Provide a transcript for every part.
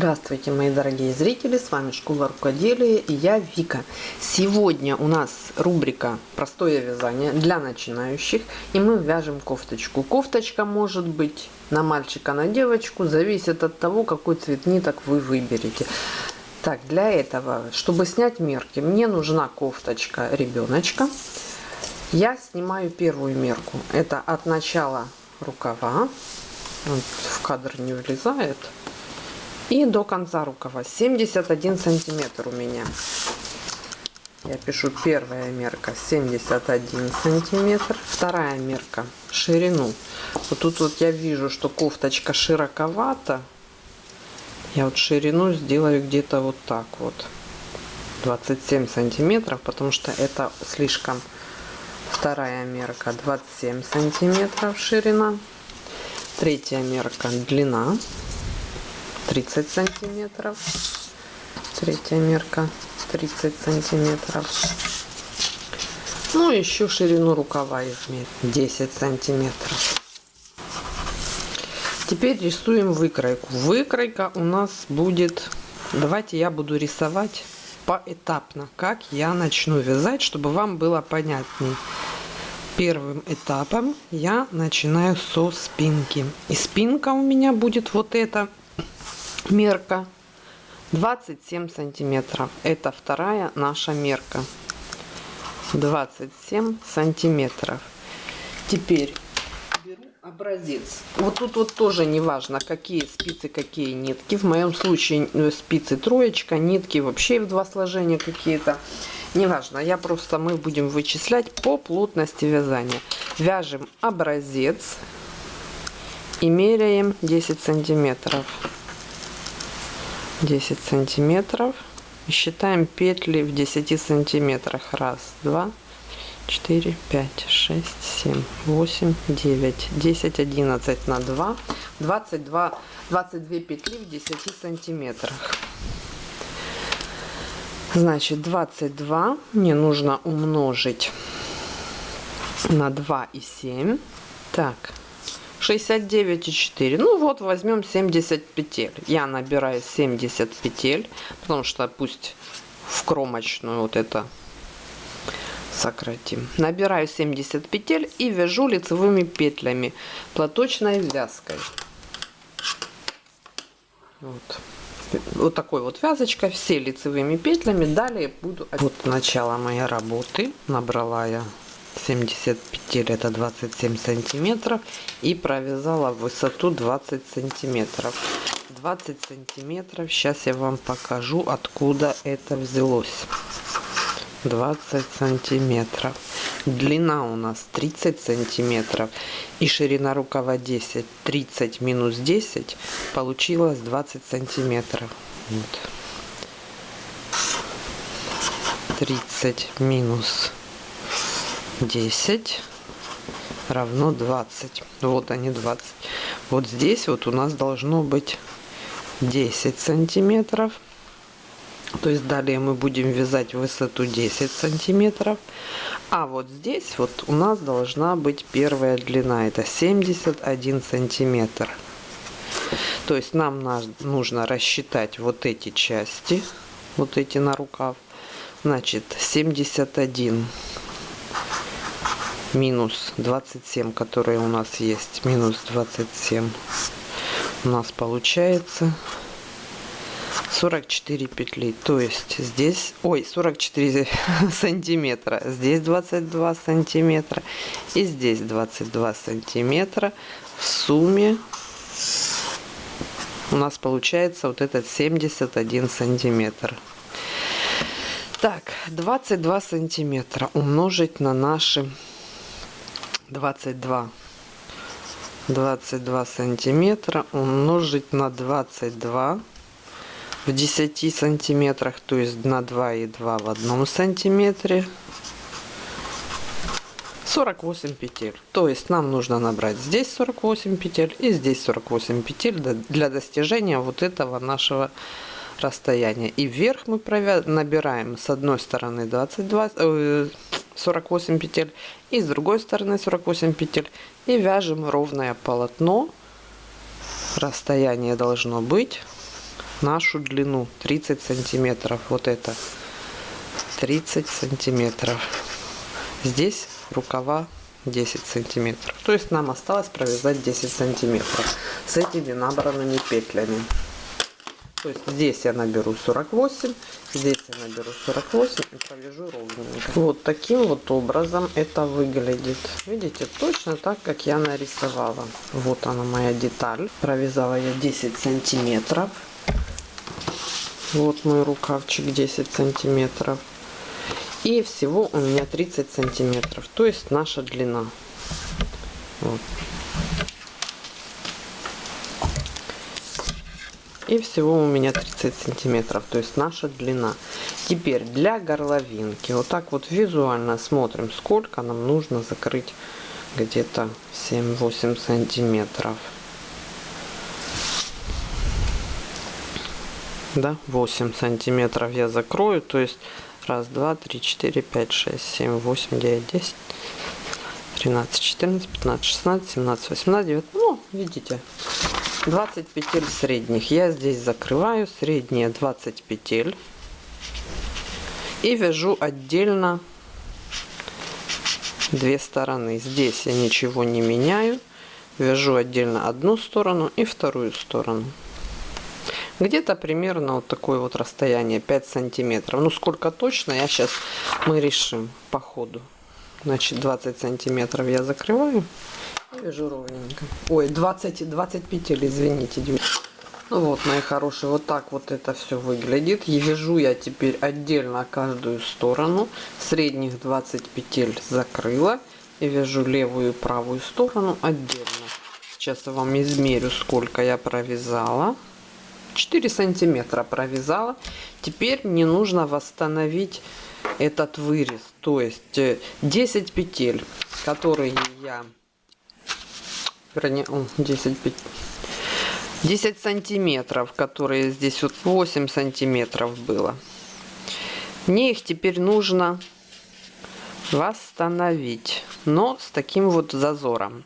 Здравствуйте, мои дорогие зрители, с вами Школа Рукоделия и я Вика. Сегодня у нас рубрика «Простое вязание для начинающих» и мы вяжем кофточку. Кофточка может быть на мальчика, на девочку, зависит от того, какой цвет ниток вы выберете. Так, для этого, чтобы снять мерки, мне нужна кофточка ребеночка. Я снимаю первую мерку, это от начала рукава, вот в кадр не влезает, и до конца рукава. 71 сантиметр у меня. Я пишу первая мерка 71 сантиметр вторая мерка ширину. Вот тут вот я вижу что кофточка широковата. Я вот ширину сделаю где-то вот так вот. 27 сантиметров потому что это слишком вторая мерка. 27 сантиметров ширина. Третья мерка длина 30 сантиметров. Третья мерка 30 сантиметров. Ну еще ширину рукава измерить 10 сантиметров. Теперь рисуем выкройку. Выкройка у нас будет давайте я буду рисовать поэтапно как я начну вязать чтобы вам было понятней. Первым этапом я начинаю со спинки. И спинка у меня будет вот эта мерка. 27 сантиметров. Это вторая наша мерка. 27 сантиметров. Теперь образец. Вот тут вот тоже не важно какие спицы какие нитки. В моем случае э, спицы троечка нитки вообще в два сложения какие-то. Неважно я просто мы будем вычислять по плотности вязания. Вяжем образец и меряем 10 сантиметров 10 сантиметров. Считаем петли в 10 сантиметрах. Раз два четыре пять шесть семь восемь девять. Десять одиннадцать на два. Двадцать два двадцать две петли в 10 сантиметрах. Значит 22 мне нужно умножить на 2 и 7 так 69,4. Ну вот возьмем 70 петель. Я набираю 70 петель, потому что пусть в кромочную вот это сократим. Набираю 70 петель и вяжу лицевыми петлями платочной вязкой. Вот. Вот такой вот вязочкой, все лицевыми петлями. Далее буду... Вот начало моей работы. Набрала я 70 петель это 27 сантиметров и провязала высоту 20 сантиметров. 20 сантиметров сейчас я вам покажу откуда это взялось. 20 сантиметров. Длина у нас 30 сантиметров и ширина рукава 10 30 минус 10 получилось 20 сантиметров. Вот. 30 минус 10 равно 20 вот они 20 вот здесь вот у нас должно быть 10 сантиметров. То есть далее мы будем вязать высоту 10 сантиметров. А вот здесь вот у нас должна быть первая длина. Это 71 сантиметр. То есть нам нужно рассчитать вот эти части вот эти на рукав. Значит 71 минус 27 которые у нас есть. Минус 27 у нас получается. 44 петли. То есть здесь ой 44 сантиметра. Здесь 22 сантиметра. И здесь 22 сантиметра. В сумме у нас получается вот этот 71 сантиметр. Так 22 сантиметра умножить на наши 22 22 сантиметра умножить на 22 в 10 сантиметрах то есть на 2 и 2 в одном сантиметре. 48 петель. То есть нам нужно набрать здесь 48 петель и здесь 48 петель для достижения вот этого нашего расстояния. И вверх мы набираем с одной стороны 22 48 петель и с другой стороны 48 петель и вяжем ровное полотно расстояние должно быть нашу длину 30 сантиметров. Вот это 30 сантиметров. Здесь рукава 10 сантиметров. То есть нам осталось провязать 10 сантиметров с этими набранными петлями. То есть здесь я наберу 48, здесь я наберу 48 и провяжу ровненько. Вот таким вот образом это выглядит. Видите, точно так, как я нарисовала. Вот она моя деталь. Провязала я 10 сантиметров. Вот мой рукавчик 10 сантиметров. И всего у меня 30 сантиметров. То есть наша длина. Вот. И всего у меня 30 сантиметров, то есть наша длина. Теперь для горловинки, вот так вот визуально смотрим, сколько нам нужно закрыть где-то 7-8 сантиметров. Да, 8 сантиметров я закрою, то есть раз, два, три, четыре, пять, шесть, семь, восемь, девять, десять. 13, 14, 15, 16, 17, 18, 19. Ну, видите, 20 петель средних. Я здесь закрываю средние 20 петель и вяжу отдельно две стороны. Здесь я ничего не меняю. Вяжу отдельно одну сторону и вторую сторону. Где-то примерно вот такое вот расстояние 5 сантиметров. Ну сколько точно я сейчас мы решим по ходу. Значит 20 сантиметров я закрываю Вяжу ровненько. Ой, 20, 20 петель, извините, Ну вот, мои хорошие, вот так вот это все выглядит. И вяжу я теперь отдельно каждую сторону. Средних 20 петель закрыла. И вяжу левую и правую сторону отдельно. Сейчас я вам измерю, сколько я провязала. 4 сантиметра провязала. Теперь мне нужно восстановить этот вырез. То есть 10 э, петель, которые я вернее, 10, 10 сантиметров, которые здесь вот 8 сантиметров было. Мне их теперь нужно восстановить, но с таким вот зазором.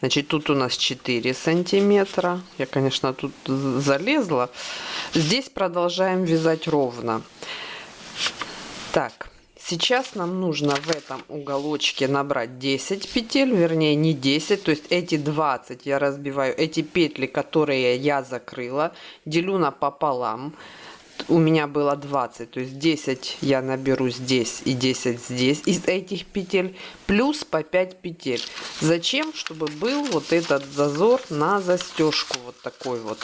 Значит, тут у нас 4 сантиметра. Я, конечно, тут залезла. Здесь продолжаем вязать ровно. Сейчас нам нужно в этом уголочке набрать 10 петель, вернее не 10, то есть эти 20 я разбиваю, эти петли, которые я закрыла, делю на пополам. У меня было 20, то есть 10 я наберу здесь и 10 здесь из этих петель, плюс по 5 петель. Зачем? Чтобы был вот этот зазор на застежку, вот такой вот.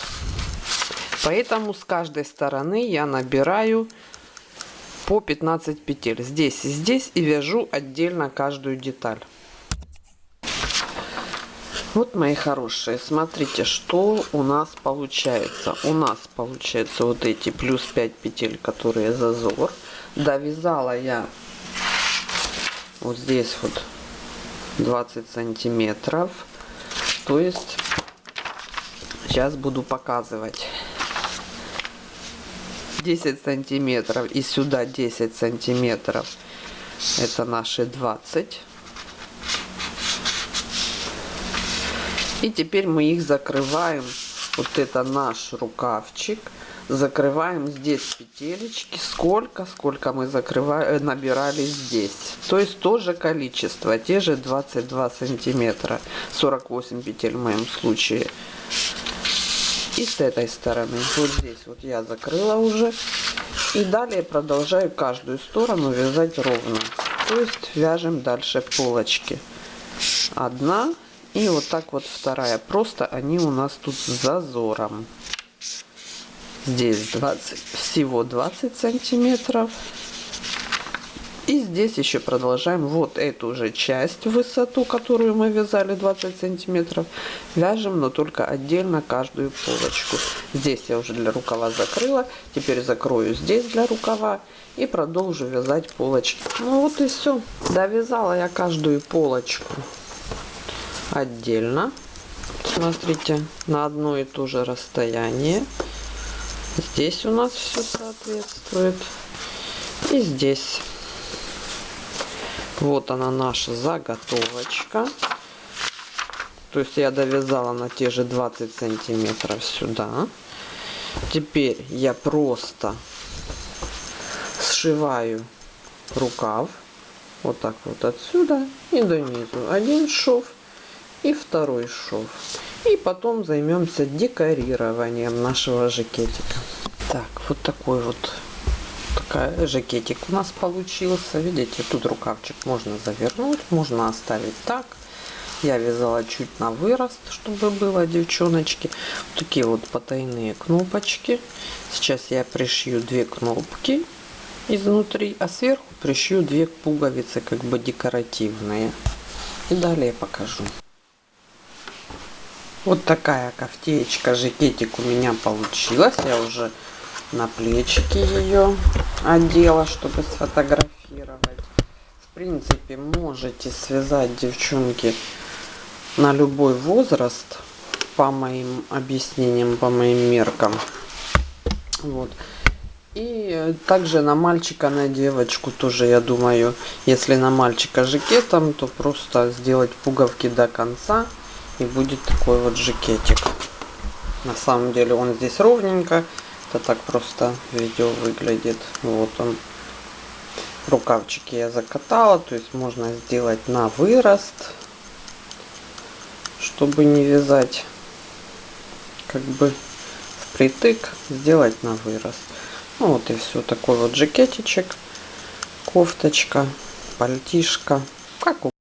Поэтому с каждой стороны я набираю по 15 петель. Здесь и здесь и вяжу отдельно каждую деталь. Вот мои хорошие смотрите что у нас получается. У нас получается вот эти плюс 5 петель которые зазор довязала я вот здесь вот 20 сантиметров. То есть сейчас буду показывать 10 сантиметров и сюда 10 сантиметров. Это наши 20 и теперь мы их закрываем. Вот это наш рукавчик. Закрываем здесь петелечки. Сколько сколько мы закрываем э, набирали здесь. То есть тоже количество. Те же 22 сантиметра. 48 петель в моем случае и с этой стороны. Вот здесь вот я закрыла уже. И далее продолжаю каждую сторону вязать ровно. То есть вяжем дальше полочки. Одна. И вот так вот вторая. Просто они у нас тут с зазором. Здесь 20 всего 20 сантиметров и здесь еще продолжаем вот эту же часть высоту, которую мы вязали 20 сантиметров. Вяжем, но только отдельно каждую полочку. Здесь я уже для рукава закрыла. Теперь закрою здесь для рукава и продолжу вязать полочки. Ну вот и все. Довязала я каждую полочку отдельно. Смотрите, на одно и то же расстояние. Здесь у нас все соответствует. И здесь. Вот она наша заготовочка. То есть я довязала на те же 20 сантиметров сюда. Теперь я просто сшиваю рукав вот так вот отсюда и до низу. Один шов и второй шов. И потом займемся декорированием нашего жакетика. Так, вот такой вот такая жакетик у нас получился. Видите, тут рукавчик можно завернуть, можно оставить так. Я вязала чуть на вырост, чтобы было, девчоночки. Такие вот потайные кнопочки. Сейчас я пришью две кнопки изнутри, а сверху пришью две пуговицы, как бы декоративные. И далее покажу. Вот такая кофтеечка, жакетик у меня получилась. Я уже на плечики ее одела, чтобы сфотографировать. В принципе, можете связать, девчонки, на любой возраст по моим объяснениям, по моим меркам. Вот. И также на мальчика, на девочку тоже, я думаю, если на мальчика жакетом, то просто сделать пуговки до конца и будет такой вот жакетик. На самом деле он здесь ровненько, это так просто видео выглядит. Вот он. Рукавчики я закатала, то есть можно сделать на вырост чтобы не вязать как бы впритык, сделать на вырост. Ну вот и все, такой вот жакетичек, кофточка, пальтишка, как у